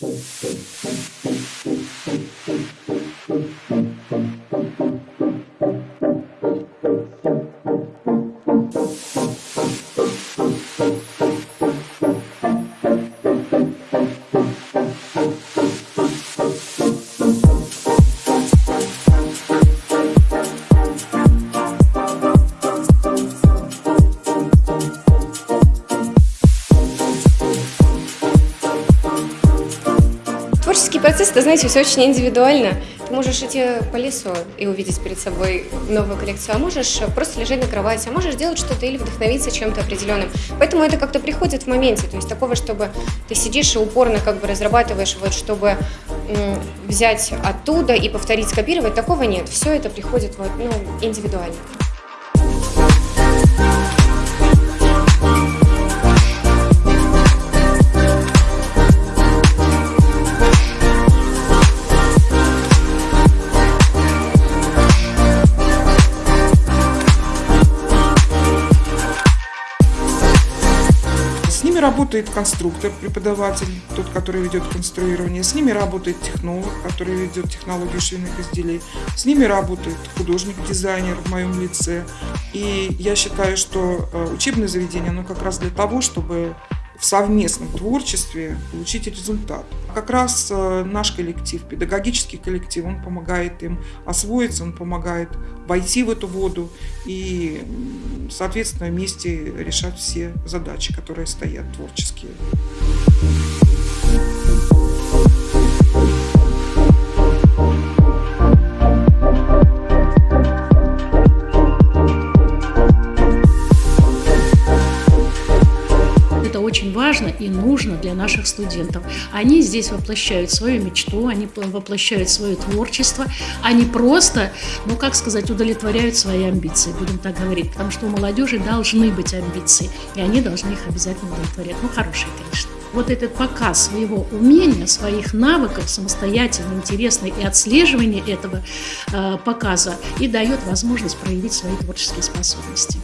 Boom, boom. Творческий процесс, это, знаете, все очень индивидуально. Ты можешь идти по лесу и увидеть перед собой новую коллекцию, а можешь просто лежать на кровати, а можешь делать что-то или вдохновиться чем-то определенным. Поэтому это как-то приходит в моменте. То есть такого, чтобы ты сидишь и упорно как бы разрабатываешь, вот чтобы взять оттуда и повторить, скопировать, такого нет. Все это приходит вот, ну, индивидуально. Ними работает конструктор, преподаватель, тот, который ведет конструирование. С ними работает технолог, который ведет технологию швейных изделий. С ними работает художник-дизайнер в моем лице. И я считаю, что э, учебное заведение, оно как раз для того, чтобы в совместном творчестве получить результат. Как раз э, наш коллектив, педагогический коллектив, он помогает им освоиться, он помогает войти в эту воду и, соответственно, вместе решать все задачи, которые стоят творческие. Очень важно и нужно для наших студентов. Они здесь воплощают свою мечту, они воплощают свое творчество, они просто, ну как сказать, удовлетворяют свои амбиции, будем так говорить, потому что у молодежи должны быть амбиции, и они должны их обязательно удовлетворять. Ну, хорошие, конечно. Вот этот показ своего умения, своих навыков, самостоятельно, интересно и отслеживание этого э, показа и дает возможность проявить свои творческие способности.